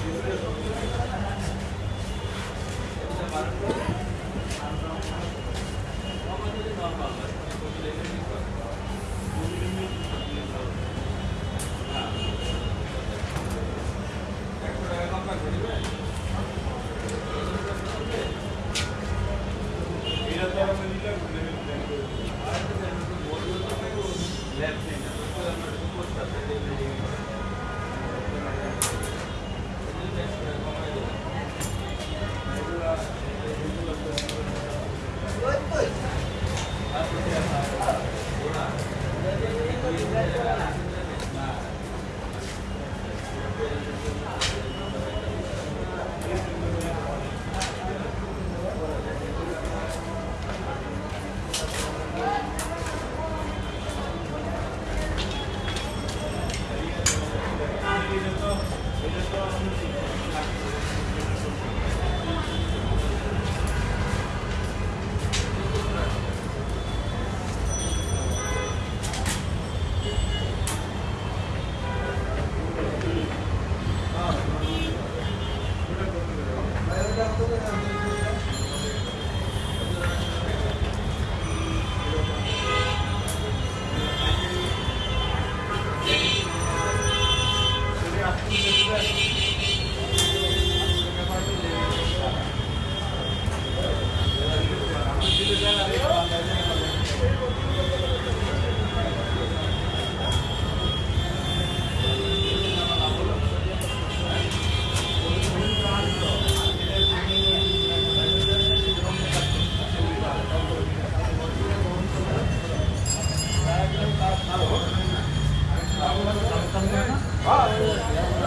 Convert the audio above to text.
Thank you. 二十多